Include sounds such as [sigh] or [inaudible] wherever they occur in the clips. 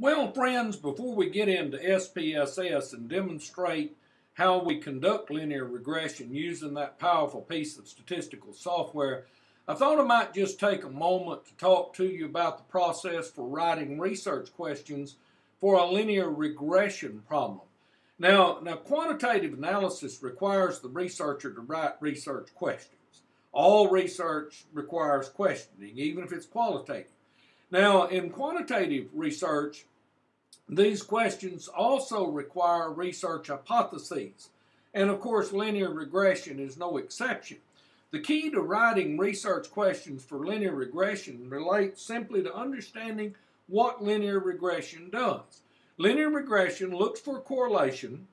Well, friends, before we get into SPSS and demonstrate how we conduct linear regression using that powerful piece of statistical software, I thought I might just take a moment to talk to you about the process for writing research questions for a linear regression problem. Now, now quantitative analysis requires the researcher to write research questions. All research requires questioning, even if it's qualitative. Now, in quantitative research, these questions also require research hypotheses. And of course, linear regression is no exception. The key to writing research questions for linear regression relates simply to understanding what linear regression does. Linear regression looks for correlation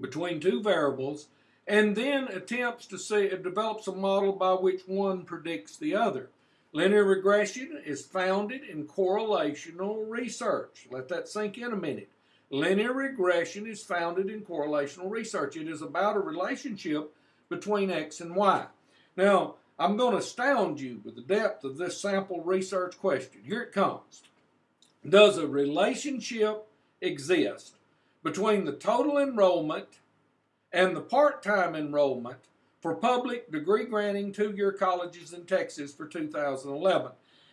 between two variables and then attempts to see, it develops a model by which one predicts the other. Linear regression is founded in correlational research. Let that sink in a minute. Linear regression is founded in correlational research. It is about a relationship between X and Y. Now, I'm going to astound you with the depth of this sample research question. Here it comes. Does a relationship exist between the total enrollment and the part-time enrollment for public degree granting two-year colleges in Texas for 2011.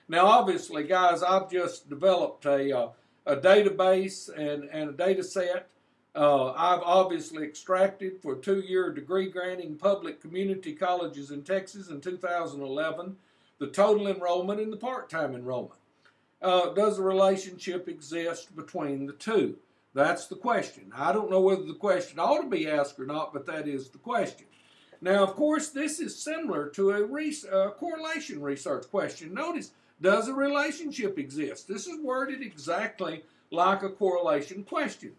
Now, obviously, guys, I've just developed a, uh, a database and, and a data set. Uh, I've obviously extracted for two-year degree granting public community colleges in Texas in 2011 the total enrollment and the part-time enrollment. Uh, does a relationship exist between the two? That's the question. I don't know whether the question ought to be asked or not, but that is the question. Now, of course, this is similar to a uh, correlation research question. Notice, does a relationship exist? This is worded exactly like a correlation question.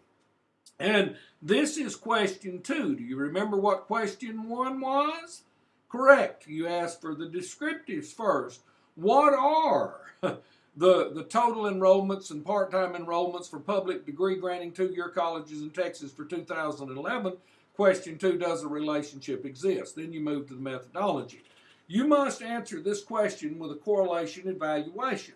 And this is question two. Do you remember what question one was? Correct. You asked for the descriptives first. What are [laughs] the, the total enrollments and part-time enrollments for public degree granting two-year colleges in Texas for 2011? Question two, does a relationship exist? Then you move to the methodology. You must answer this question with a correlation evaluation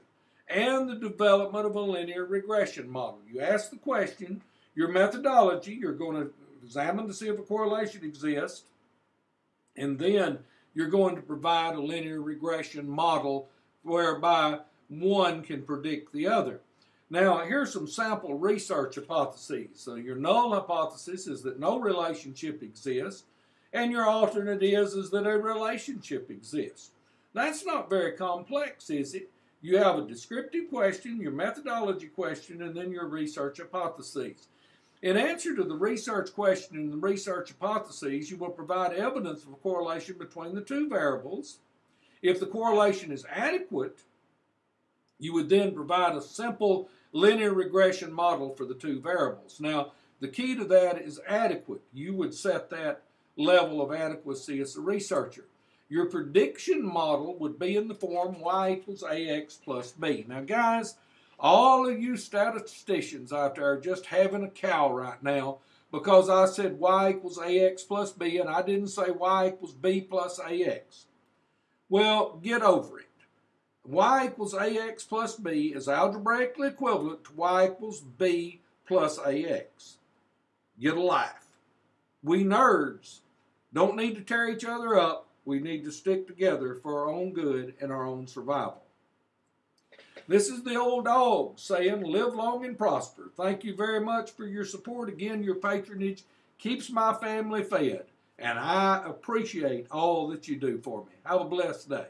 and the development of a linear regression model. You ask the question, your methodology, you're going to examine to see if a correlation exists, and then you're going to provide a linear regression model whereby one can predict the other. Now, here's some sample research hypotheses. So your null hypothesis is that no relationship exists, and your alternate is, is that a relationship exists. That's not very complex, is it? You have a descriptive question, your methodology question, and then your research hypotheses. In answer to the research question and the research hypotheses, you will provide evidence of a correlation between the two variables. If the correlation is adequate, you would then provide a simple linear regression model for the two variables. Now, the key to that is adequate. You would set that level of adequacy as a researcher. Your prediction model would be in the form y equals ax plus b. Now, guys, all of you statisticians out there are just having a cow right now because I said y equals ax plus b and I didn't say y equals b plus ax. Well, get over it y equals ax plus b is algebraically equivalent to y equals b plus ax. Get a life. We nerds don't need to tear each other up. We need to stick together for our own good and our own survival. This is the old dog saying, live long and prosper. Thank you very much for your support. Again, your patronage keeps my family fed, and I appreciate all that you do for me. Have a blessed day.